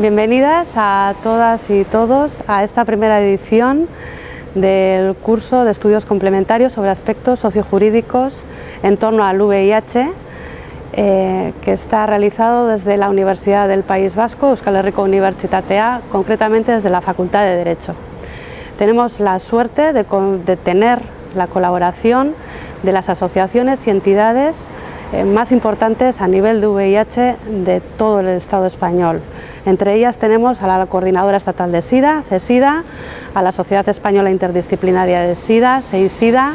Bienvenidas a todas y todos a esta primera edición del curso de estudios complementarios sobre aspectos sociojurídicos en torno al VIH eh, que está realizado desde la Universidad del País Vasco, Euskal Herriko Unibertsitatea, concretamente desde la Facultad de Derecho. Tenemos la suerte de, de tener la colaboración de las asociaciones y entidades más importantes a nivel de VIH de todo el Estado español. Entre ellas tenemos a la Coordinadora Estatal de SIDA, CESIDA, a la Sociedad Española Interdisciplinaria de SIDA, SEISIDA,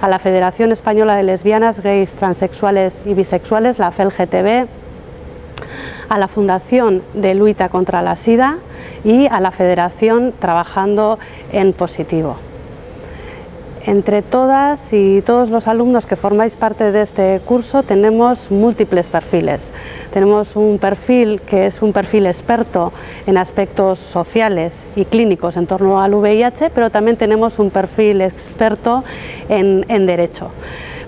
a la Federación Española de Lesbianas, Gays, Transexuales y Bisexuales, la FELGTB, a la Fundación de Luita contra la SIDA y a la Federación Trabajando en Positivo. Entre todas y todos los alumnos que formáis parte de este curso tenemos múltiples perfiles. Tenemos un perfil que es un perfil experto en aspectos sociales y clínicos en torno al VIH, pero también tenemos un perfil experto en, Derecho.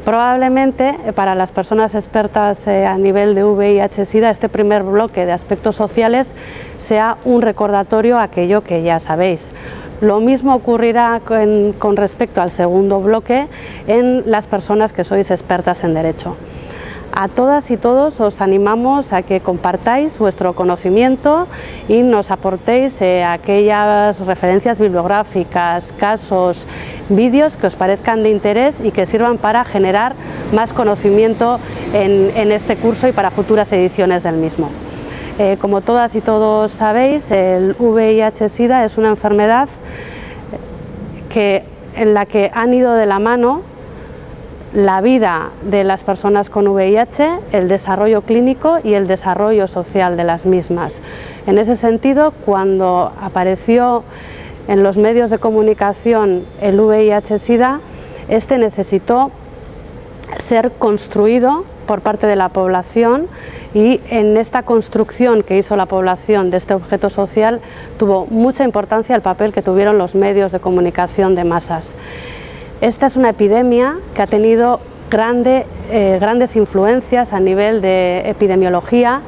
Probablemente eh, para las personas expertas eh, a nivel de VIH-Sida este primer bloque de aspectos sociales sea un recordatorio a aquello que ya sabéis. Lo mismo ocurrirá con, respecto al segundo bloque en las personas que sois expertas en Derecho. A todas y todos os animamos a que compartáis vuestro conocimiento y nos aportéis eh, aquellas referencias bibliográficas, casos, vídeos que os parezcan de interés y que sirvan para generar más conocimiento en este curso y para futuras ediciones del mismo. Eh, como todas y todos sabéis, el VIH-Sida es una enfermedad que, en la que han ido de la mano la vida de las personas con VIH, el desarrollo clínico y el desarrollo social de las mismas. En ese sentido, cuando apareció en los medios de comunicación el VIH-Sida, este necesitó ser construido por parte de la población y en esta construcción que hizo la población de este objeto social tuvo mucha importancia el papel que tuvieron los medios de comunicación de masas. Esta es una epidemia que ha tenido eh, grandes influencias a nivel de epidemiología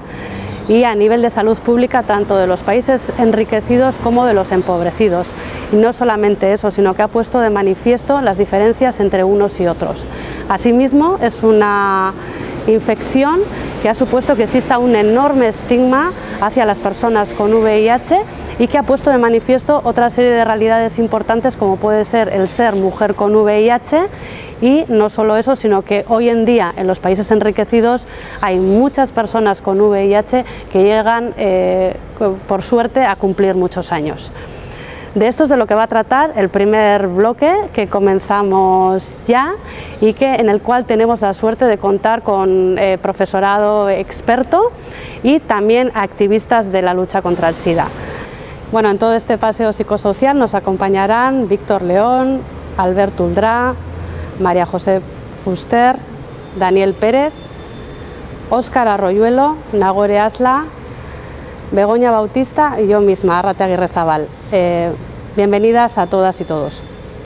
y a nivel de salud pública tanto de los países enriquecidos como de los empobrecidos. Y no solamente eso, sino que ha puesto de manifiesto las diferencias entre unos y otros. Asimismo, es una infección que ha supuesto que exista un enorme estigma hacia las personas con VIH y que ha puesto de manifiesto otra serie de realidades importantes como puede ser el ser mujer con VIH y no solo eso, sino que hoy en día en los países enriquecidos hay muchas personas con VIH que llegan, eh, por suerte, a cumplir muchos años. De esto es de lo que va a tratar el primer bloque que comenzamos ya y que, en el cual tenemos la suerte de contar con eh, profesorado experto y también activistas de la lucha contra el SIDA. Bueno, en todo este paseo psicosocial nos acompañarán Víctor León, Albert Uldrá, María José Fuster, Daniel Pérez, Óscar Arroyuelo, Nagore Asla, Begoña Bautista y yo misma, Arrate Aguirre Zabal. Eh, bienvenidas a todas y todos.